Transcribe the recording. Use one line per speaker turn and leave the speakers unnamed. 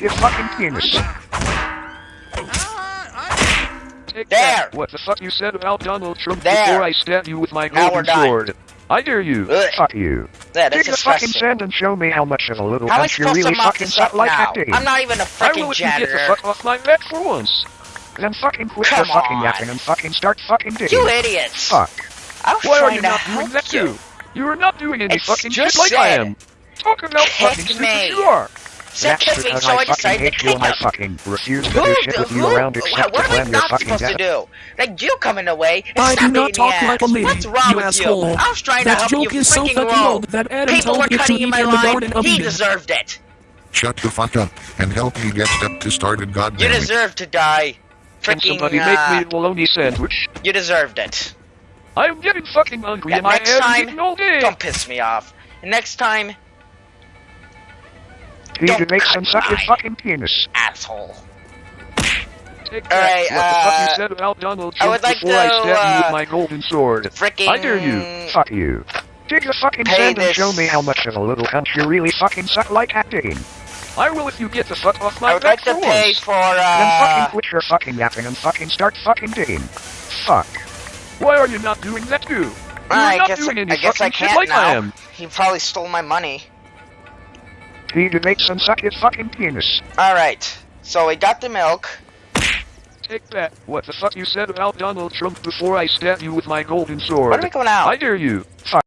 your fucking penis.
Take
There.
that. What the fuck you said about Donald Trump
There.
before I stab you with my golden sword? I dare you.
Ugh.
Fuck you.
Yeah,
Take the fucking sand and show me how much of a little
How I
cunt you really fucking suck like
now?
acting.
I'm not even a
I
freaking
will if you get the fuck off my back for once.
Then fucking quit
Come
your fucking yapping and fucking start fucking digging.
You idiots!
Fuck.
I was
Why are you
to
not doing that
you.
too? You are not doing any
It's
fucking shit like I am. Talk about
Kick
fucking
me.
you are.
Said
That's
kick me, so
I
I
fucking
decided to
hate you
kick
and I fucking refuse to
Who,
do shit with you around except
what
to
am I not
fucking
supposed to do? Like you coming away and
I do not talk
the
like a lady,
What's wrong
you
with
asshole.
you? I was trying to
That
help
joke
you
is so fucking
wrong.
old that Adam
People
told
were cutting in my
the
line.
Garden
He deserved it.
Shut the fuck up and help me get step to started,
You deserve to die.
Can
Freaking,
somebody
uh,
make me a bologna sandwich?
you deserved it.
I'm getting fucking hungry
Yeah,
and I
next
haven't
time,
eaten all day.
Don't piss me off. Next time, Don't
can make some suck your fucking penis.
asshole.
Take that.
Alright,
what the fuck
uh,
you said about Donald
I
Trump
would like
before I
to,
stab you
uh,
with my golden sword?
Freaking.
I dare you.
Fuck you. Take the fucking sand and show me how much of a little cunt you really fucking suck like acting.
I will if you get the fuck off my
I would
back
like to
for
pay for,
Then
uh.
fucking quit your fucking yapping and fucking start fucking digging. Fuck.
Why are you not doing that too? You are
I
not
guess,
doing any
I guess I can't
like I
now.
am.
He probably stole my money.
He to make some suck fucking penis.
Alright, so we got the milk.
Take that. What the fuck you said about Donald Trump before I stab you with my golden sword?
When are we going out?
I dare you.
Fuck.